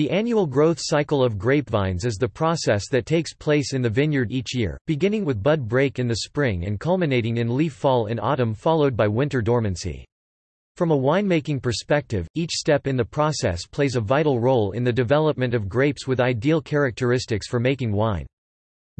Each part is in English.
The annual growth cycle of grapevines is the process that takes place in the vineyard each year, beginning with bud break in the spring and culminating in leaf fall in autumn followed by winter dormancy. From a winemaking perspective, each step in the process plays a vital role in the development of grapes with ideal characteristics for making wine.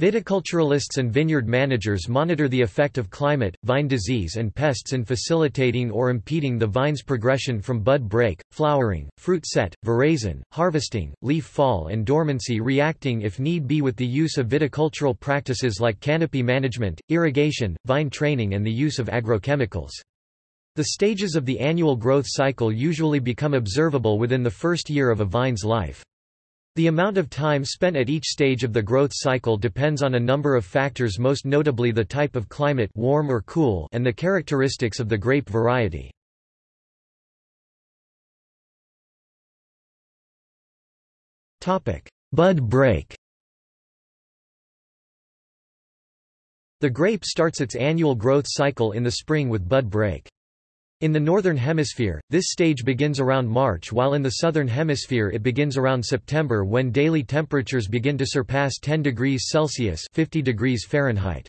Viticulturalists and vineyard managers monitor the effect of climate, vine disease and pests in facilitating or impeding the vine's progression from bud break, flowering, fruit set, veraison, harvesting, leaf fall and dormancy reacting if need be with the use of viticultural practices like canopy management, irrigation, vine training and the use of agrochemicals. The stages of the annual growth cycle usually become observable within the first year of a vine's life. The amount of time spent at each stage of the growth cycle depends on a number of factors most notably the type of climate warm or cool and the characteristics of the grape variety. Bud break The grape starts its annual growth cycle in the spring with bud break. In the Northern Hemisphere, this stage begins around March while in the Southern Hemisphere it begins around September when daily temperatures begin to surpass 10 degrees Celsius 50 degrees Fahrenheit.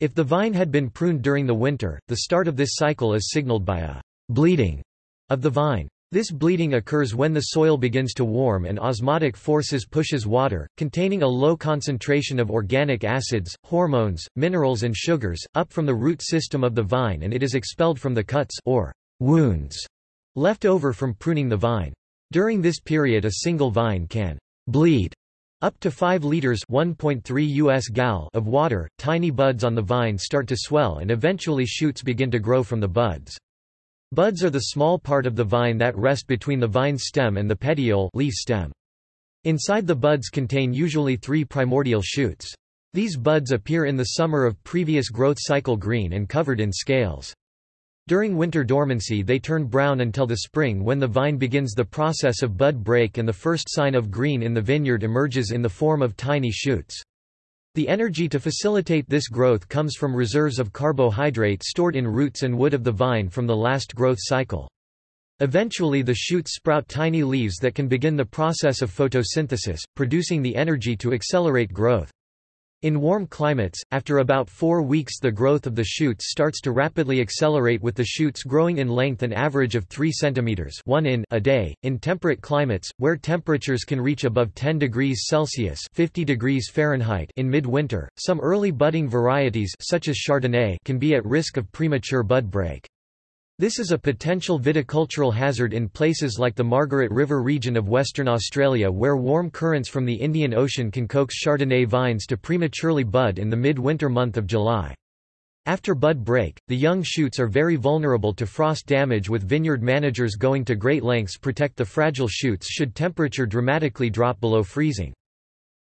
If the vine had been pruned during the winter, the start of this cycle is signaled by a bleeding of the vine. This bleeding occurs when the soil begins to warm and osmotic forces pushes water, containing a low concentration of organic acids, hormones, minerals and sugars, up from the root system of the vine and it is expelled from the cuts or wounds left over from pruning the vine. During this period a single vine can bleed up to 5 liters 1.3 US gal of water. Tiny buds on the vine start to swell and eventually shoots begin to grow from the buds. Buds are the small part of the vine that rest between the vine's stem and the petiole leaf stem. Inside the buds contain usually three primordial shoots. These buds appear in the summer of previous growth cycle green and covered in scales. During winter dormancy they turn brown until the spring when the vine begins the process of bud break and the first sign of green in the vineyard emerges in the form of tiny shoots. The energy to facilitate this growth comes from reserves of carbohydrate stored in roots and wood of the vine from the last growth cycle. Eventually the shoots sprout tiny leaves that can begin the process of photosynthesis, producing the energy to accelerate growth. In warm climates, after about four weeks the growth of the shoots starts to rapidly accelerate with the shoots growing in length an average of 3 cm 1 in a day. In temperate climates, where temperatures can reach above 10 degrees Celsius 50 degrees Fahrenheit in midwinter, some early budding varieties such as Chardonnay can be at risk of premature bud break. This is a potential viticultural hazard in places like the Margaret River region of Western Australia where warm currents from the Indian Ocean can coax Chardonnay vines to prematurely bud in the mid-winter month of July. After bud break, the young shoots are very vulnerable to frost damage with vineyard managers going to great lengths to protect the fragile shoots should temperature dramatically drop below freezing.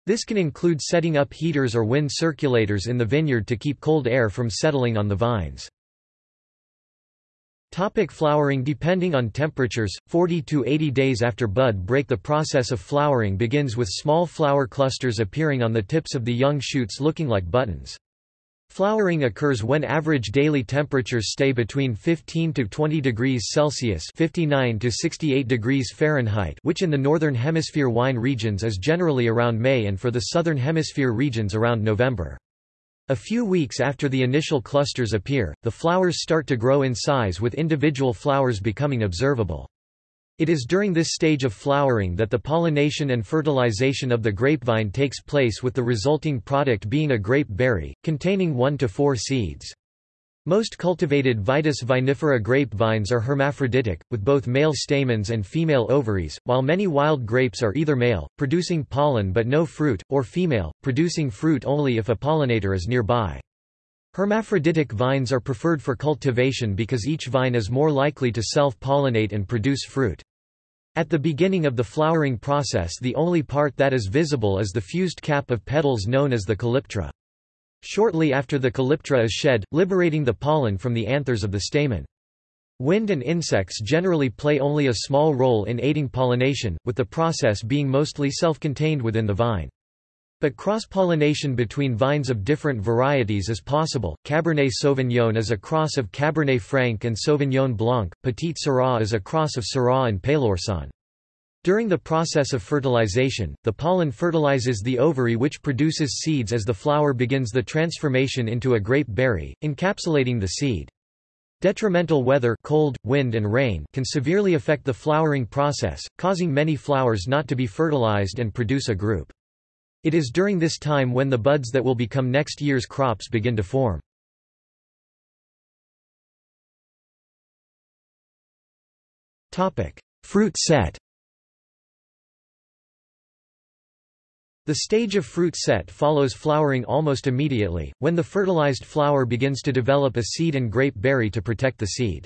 This can include setting up heaters or wind circulators in the vineyard to keep cold air from settling on the vines. Topic flowering Depending on temperatures, 40 to 80 days after bud break the process of flowering begins with small flower clusters appearing on the tips of the young shoots looking like buttons. Flowering occurs when average daily temperatures stay between 15 to 20 degrees Celsius 59 to 68 degrees Fahrenheit which in the northern hemisphere wine regions is generally around May and for the southern hemisphere regions around November. A few weeks after the initial clusters appear, the flowers start to grow in size with individual flowers becoming observable. It is during this stage of flowering that the pollination and fertilization of the grapevine takes place with the resulting product being a grape berry, containing 1 to 4 seeds. Most cultivated Vitis vinifera grapevines are hermaphroditic, with both male stamens and female ovaries, while many wild grapes are either male, producing pollen but no fruit, or female, producing fruit only if a pollinator is nearby. Hermaphroditic vines are preferred for cultivation because each vine is more likely to self-pollinate and produce fruit. At the beginning of the flowering process the only part that is visible is the fused cap of petals known as the calyptra. Shortly after the calyptra is shed, liberating the pollen from the anthers of the stamen. Wind and insects generally play only a small role in aiding pollination, with the process being mostly self-contained within the vine. But cross-pollination between vines of different varieties is possible. Cabernet Sauvignon is a cross of Cabernet Franc and Sauvignon Blanc. Petite Syrah is a cross of Syrah and Peloursin. During the process of fertilization, the pollen fertilizes the ovary which produces seeds as the flower begins the transformation into a grape berry, encapsulating the seed. Detrimental weather cold, wind and rain can severely affect the flowering process, causing many flowers not to be fertilized and produce a group. It is during this time when the buds that will become next year's crops begin to form. Fruit set The stage of fruit set follows flowering almost immediately, when the fertilized flower begins to develop a seed and grape berry to protect the seed.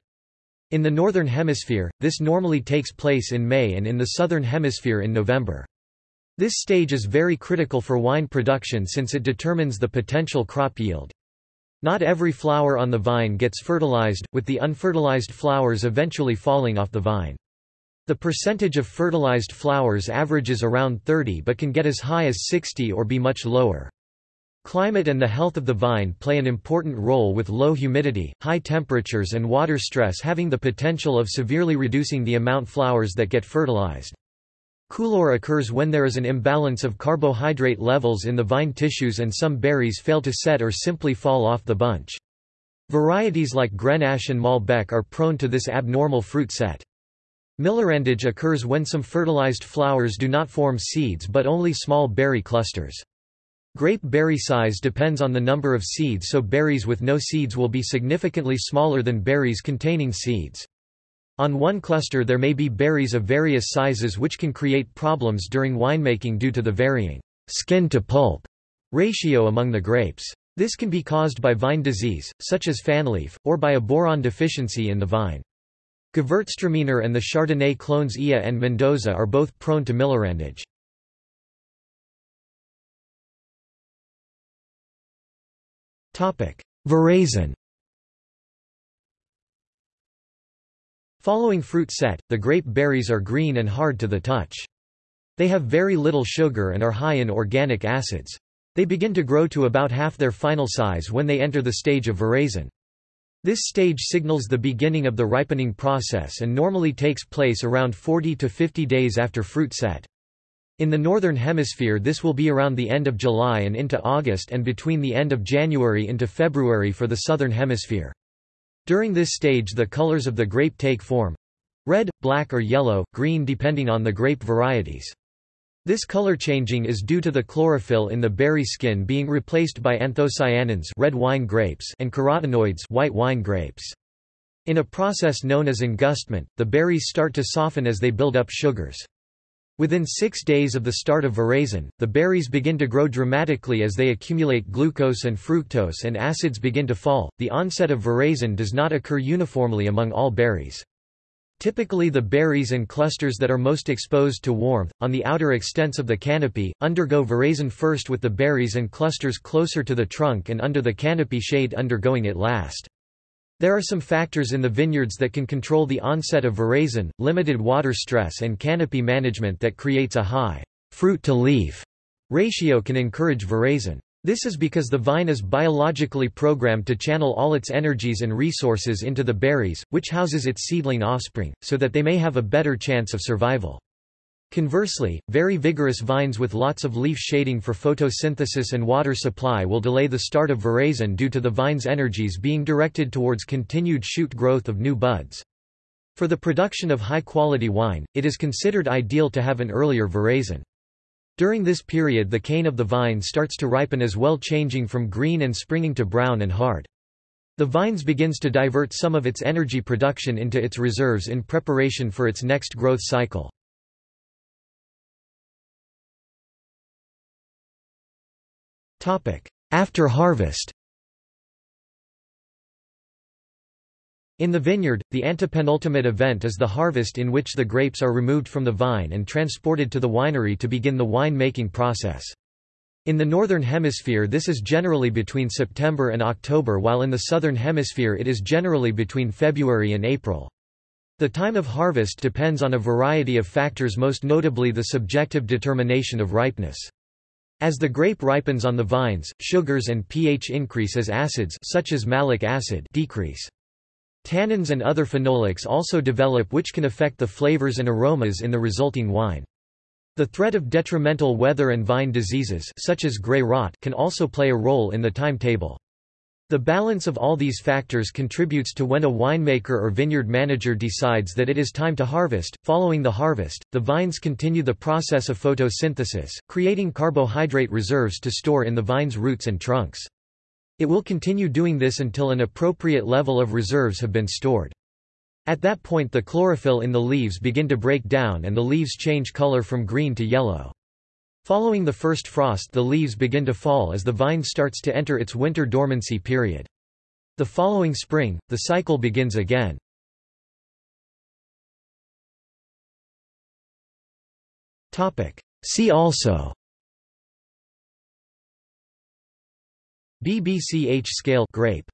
In the Northern Hemisphere, this normally takes place in May and in the Southern Hemisphere in November. This stage is very critical for wine production since it determines the potential crop yield. Not every flower on the vine gets fertilized, with the unfertilized flowers eventually falling off the vine. The percentage of fertilized flowers averages around 30 but can get as high as 60 or be much lower. Climate and the health of the vine play an important role with low humidity, high temperatures and water stress having the potential of severely reducing the amount flowers that get fertilized. Coulure occurs when there is an imbalance of carbohydrate levels in the vine tissues and some berries fail to set or simply fall off the bunch. Varieties like Grenache and Malbec are prone to this abnormal fruit set. Millerandage occurs when some fertilized flowers do not form seeds but only small berry clusters. Grape berry size depends on the number of seeds so berries with no seeds will be significantly smaller than berries containing seeds. On one cluster there may be berries of various sizes which can create problems during winemaking due to the varying skin-to-pulp ratio among the grapes. This can be caused by vine disease, such as fanleaf, or by a boron deficiency in the vine. Gewürztraminer and the Chardonnay clones Iya and Mendoza are both prone to millerandage. Veraison Following fruit set, the grape berries are green and hard to the touch. They have very little sugar and are high in organic acids. They begin to grow to about half their final size when they enter the stage of veraison. This stage signals the beginning of the ripening process and normally takes place around 40 to 50 days after fruit set. In the Northern Hemisphere this will be around the end of July and into August and between the end of January into February for the Southern Hemisphere. During this stage the colors of the grape take form red, black or yellow, green depending on the grape varieties. This color changing is due to the chlorophyll in the berry skin being replaced by anthocyanins red wine grapes and carotenoids white wine grapes. In a process known as engustment, the berries start to soften as they build up sugars. Within six days of the start of veraison, the berries begin to grow dramatically as they accumulate glucose and fructose and acids begin to fall. The onset of veraison does not occur uniformly among all berries. Typically the berries and clusters that are most exposed to warmth, on the outer extents of the canopy, undergo veraison first with the berries and clusters closer to the trunk and under the canopy shade undergoing it last. There are some factors in the vineyards that can control the onset of veraison, limited water stress and canopy management that creates a high fruit-to-leaf ratio can encourage veraison. This is because the vine is biologically programmed to channel all its energies and resources into the berries, which houses its seedling offspring, so that they may have a better chance of survival. Conversely, very vigorous vines with lots of leaf shading for photosynthesis and water supply will delay the start of veraison due to the vine's energies being directed towards continued shoot growth of new buds. For the production of high-quality wine, it is considered ideal to have an earlier veraison. During this period the cane of the vine starts to ripen as well changing from green and springing to brown and hard. The vines begins to divert some of its energy production into its reserves in preparation for its next growth cycle. After harvest In the vineyard, the antepenultimate event is the harvest in which the grapes are removed from the vine and transported to the winery to begin the wine-making process. In the Northern Hemisphere this is generally between September and October while in the Southern Hemisphere it is generally between February and April. The time of harvest depends on a variety of factors most notably the subjective determination of ripeness. As the grape ripens on the vines, sugars and pH increase as acids such as malic acid decrease. Tannins and other phenolics also develop which can affect the flavors and aromas in the resulting wine. The threat of detrimental weather and vine diseases such as gray rot can also play a role in the timetable. The balance of all these factors contributes to when a winemaker or vineyard manager decides that it is time to harvest. Following the harvest, the vines continue the process of photosynthesis, creating carbohydrate reserves to store in the vine's roots and trunks. It will continue doing this until an appropriate level of reserves have been stored. At that point the chlorophyll in the leaves begin to break down and the leaves change color from green to yellow. Following the first frost the leaves begin to fall as the vine starts to enter its winter dormancy period. The following spring, the cycle begins again. See also BBCH scale grape